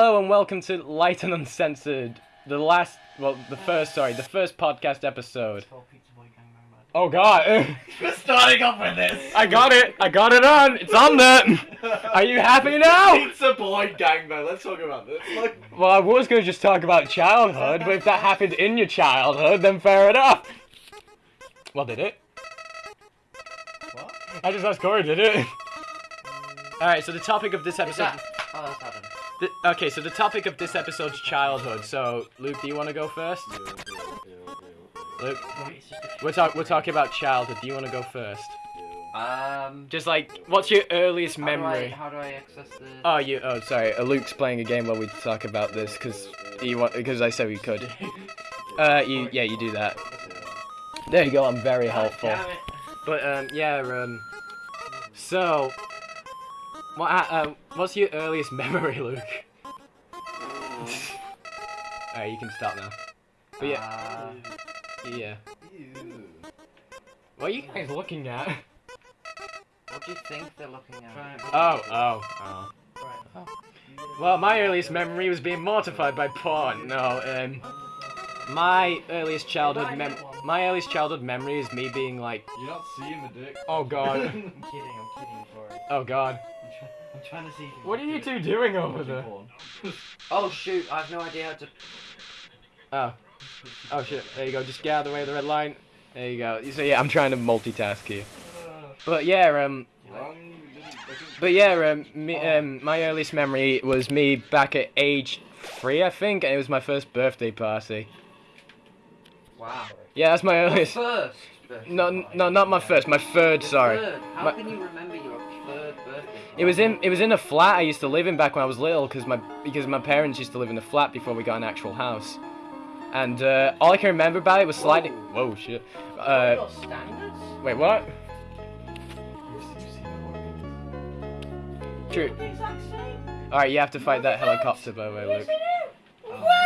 Hello and welcome to Light and Uncensored, the last, well, the first, sorry, the first podcast episode. Oh god, We're starting off with this. I got it, I got it on, it's on there. Are you happy now? Pizza boy gangbang. Let's talk about this. Like, Well, I was going to just talk about childhood, but if that happened in your childhood, then fair enough. Well, did it? what? I just asked Corey, did it? Um, Alright, so the topic of this episode. Oh, that's happened. Th- okay, so the topic of this episode's childhood. So, Luke, do you want to go first? Luke, we're, talk- we're talking about childhood. Do you want to go first? Um. Just like, what's your earliest how do I- memory? How do I access the? Oh, you. Oh, sorry. Uh, Luke's playing a game while we talk about this because he want because I said we could. Uh, you. Yeah, you do that. There you go. I'm very helpful. But um, yeah. Um. So, what? Uh, um, what's your earliest memory, Luke? Alright, you can stop now. But yeah. Uh, Yeah. What are you guys looking at? what do you think they're looking at? Oh, oh, oh. Well, my earliest memory was being mortified by porn. No, um, my earliest childhood mem- my earliest childhood memory is me being like, You're not seeing the dick. oh god, I'm kidding, I'm kidding, Corey. oh god. I'm, try- I'm trying to see What are you two doing over there? Oh shoot! I have no idea how to. Oh, oh shit. There you go. Just get out of the way of the red line. There you go. So yeah, I'm trying to multitask here. But yeah, um, Wrong, you didn't- I think- But yeah, um, me, um, my earliest memory was me back at age three, I think, and it was my first birthday party. Wow. Yeah, that's my Your earliest. first. No, no, not my first. My third. Your Sorry. Third. How My- can you remember your? It was in it was in a flat I used to live in back when I was little, because my because my parents used to live in a flat before we got an actual house. And uh, all I can remember about it was sliding. Whoa, shit. Uh, wait, what? True. The exact same. All right, you have to fight that helicopter, by the way, Luke.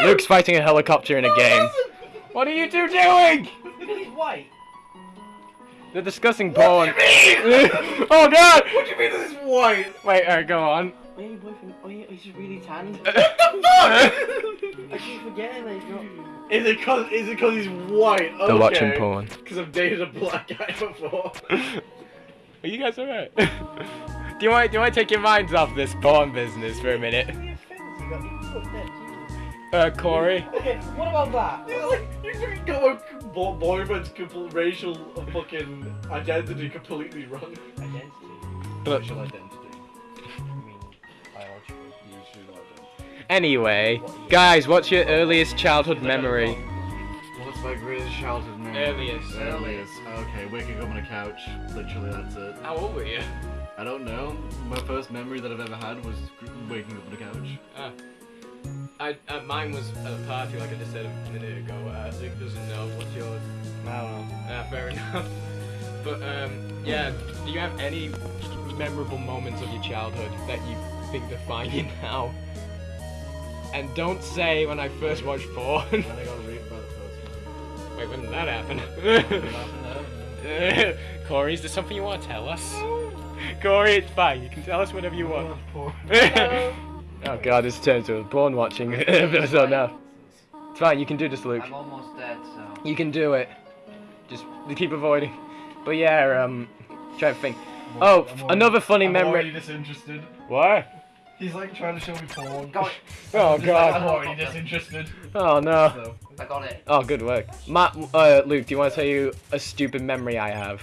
Luke's fighting a helicopter in a game. What are you two doing? Because he's white. They're discussing porn. oh god! What do you mean this is white? Wait, alright, go on. Oh, your boyfriend. Oh, yeah, he's really tanned. What the fuck? I keep forgetting that he's not. Is it cause is it cause he's white? Okay. They're watching porn. Cause I've dated a black guy before. Are you guys alright? do you want do you want to take your minds off this porn business for a minute? Uh, Corey. Okay, what about that? It's like you fucking got a bo- boyfriend's complete racial fucking identity completely wrong. Identity. But Racial identity. I mean, biological. Usually identity. anyway, guys, what's your earliest childhood memory? What's my greatest childhood memory? Earliest. Earliest. Okay, waking up on a couch. Literally, that's it. How old were you? I don't know. My first memory that I've ever had was waking up on a couch. I, uh, mine was at a party, like I just said a minute ago. Uh, Luke doesn't know. What's yours? I don't know. Uh, fair enough. But um, yeah, do you have any memorable moments of your childhood that you think define you now? And don't say when I first watched porn. When I got raped by the postman. Wait, when did that happen? Nothing Corey, is there something you want to tell us? Corey, it's fine. You can tell us whatever you want. Porn. oh god, this turns to a porn watching episode now. It's fine, you can do this, Luke. I'm almost dead, so. You can do it. Just keep avoiding. But yeah, um, try to think. Oh, I'm f- already- another funny I'm memory. already disinterested. Why? He's like trying to show me porn. Go it. Oh I'm already disinterested. Oh no. So, I got it. Oh, good work. Ma- uh, Luke, do you want to tell you a stupid memory I have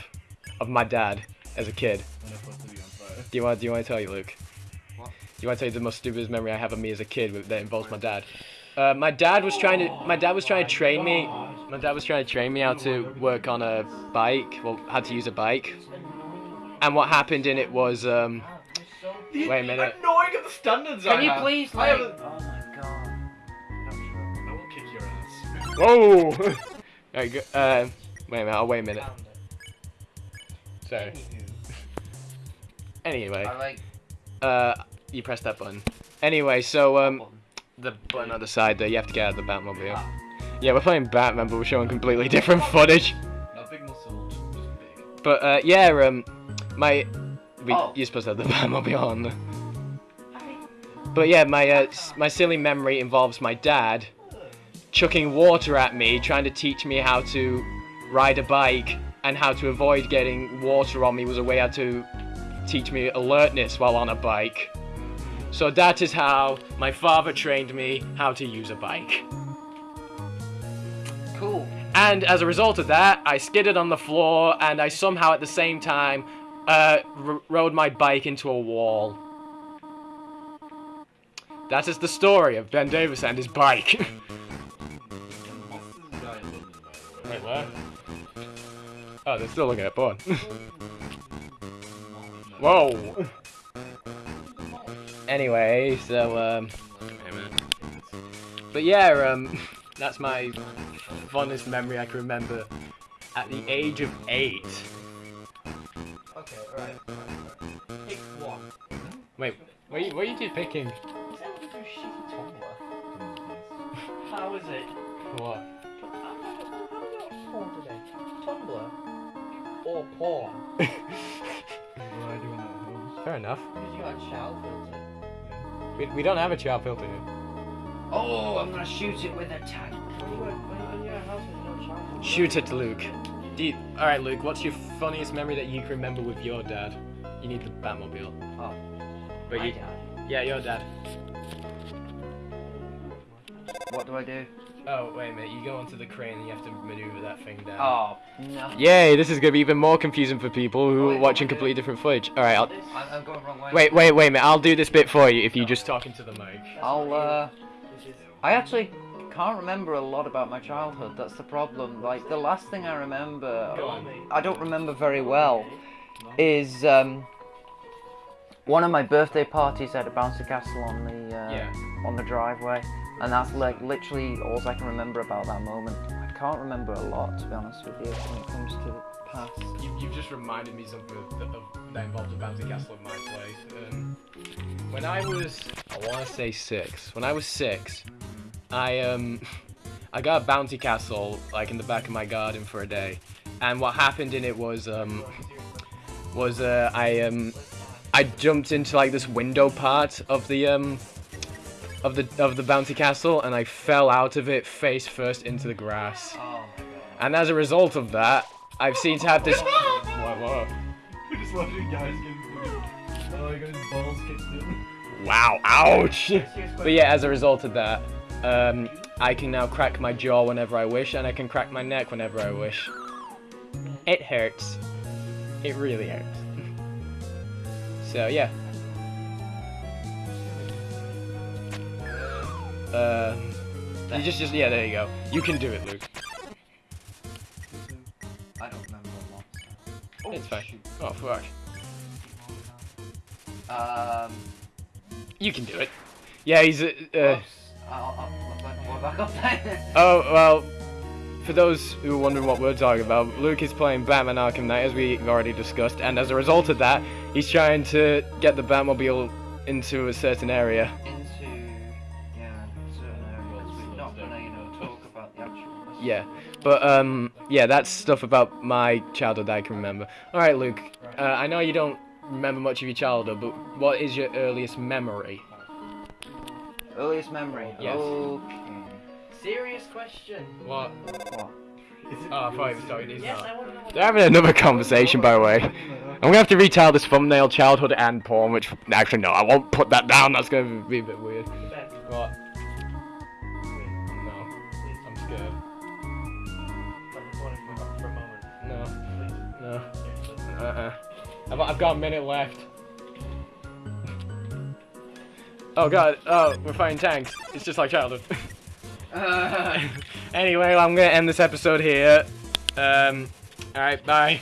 of my dad as a kid? I'm gonna put on fire. Do you want? Do you want to tell you, Luke? What? Do you want to tell you the most stupidest memory I have of me as a kid that involves my dad? Uh, my dad was trying to. My dad was trying to train me. My dad was trying to train me how to work on a bike. Well, how to use a bike. And what happened in it was, um, Wait a minute. Annoying at the standards I Can you have. please, I like? have a- Oh my god. I will kick your ass. whoa. Alright, go- uh, wait a minute. I'll wait a minute. Sorry. Anyway, I like. uh, you press that button. Anyway, so um, the button on the side there, you have to get out of the Batmobile. Yeah, we're playing Batman, but we're showing completely different footage. Not big muscle, just big. But uh, yeah, um, my, we, Oh. you're supposed to have the Batmobile on. But but yeah, my uh, my silly memory involves my dad chucking water at me, trying to teach me how to ride a bike and how to avoid getting water on me was a way how to teach me alertness while on a bike. So that is how my father trained me how to use a bike. Cool. And as a result of that, I skidded on the floor and I somehow at the same time uh, r- rode my bike into a wall. That is the story of Ben Davis and his bike. Wait, where? Oh, they're still looking at porn. Whoa. Anyway, so um, but yeah, um, that's my fondest memory I can remember at the age of eight. Okay, right. Pick one. Wait, what are you, what are you two picking? Is that what you do shitty Tumblr? How is it? What? How do you watch porn today? Tumblr? Or porn? Fair enough. Because you got a child filter. We, we don't have a child filter here. Oh, I'm gonna shoot it with a tag. When you were, when you were in your house with no child filter. Shoot it, Luke. You, all right, Luke. What's your funniest memory that you can remember with your dad? You need the Batmobile. Oh, But you, dad. yeah, your dad. What do I do? Oh wait a minute. You go onto the crane and you have to maneuver that thing down. Oh, no. Yay! This is gonna be even more confusing for people who Wait, are watching completely different footage. All right, I'll, I'm, I'm going wrong way. wait, wait, wait a minute. I'll do this bit for you if you just talk into the mic. I'll, uh, I actually can't remember a lot about my childhood. That's the problem. Like, the last thing I remember, I don't remember very well, is, um, one of my birthday parties at a bouncy castle on the, uh, Yeah. on the driveway. And that's, like, literally all I can remember about that moment. I can't remember a lot, to be honest with you, when it comes to the past. You, you've just reminded me something of, that involved a bouncy castle at my place. Um, when I was, I want to say six. When I was six, I um, I got a bouncy castle like in the back of my garden for a day, and what happened in it was um, was uh, I um, I jumped into like this window part of the um, of the of the bouncy castle, and I fell out of it face first into the grass. Oh my god. And as a result of that, I've seen to have this. what, what? Just watching guys getting. Oh, he got his balls kicked in. Wow, ouch! but yeah, as a result of that, um, I can now crack my jaw whenever I wish, and I can crack my neck whenever I wish. It hurts. It really hurts. so yeah. Uh, you just, just, yeah, there you go. You can do it, Luke. I don't remember lot. so- It's fine. Oh fuck. Um, You can do it. Yeah, he's. Uh, uh. I'll. Oh, well, for those who are wondering what we're talking about, Luke is playing Batman Arkham Knight, as we've already discussed, and as a result of that, he's trying to get the Batmobile into a certain area. Into, Yeah, but, um, yeah, that's stuff about my childhood I can remember. Alright, Luke, uh, I know you don't remember much of your childhood, but what is your earliest memory? Earliest memory. Yes. Okay. Serious question. What? What? Is it Oh, I thought he was talking, he's Yes, not. I want to know. what- They're having another conversation, by the way. I'm gonna have to retell this thumbnail, childhood and porn, which actually no, I won't put that down. That's gonna be a bit weird. What? Uh-uh. I've, I've got a minute left. oh god. Oh, we're fighting tanks. It's just like childhood. Uh, anyway, I'm gonna end this episode here. Um. All right. Bye.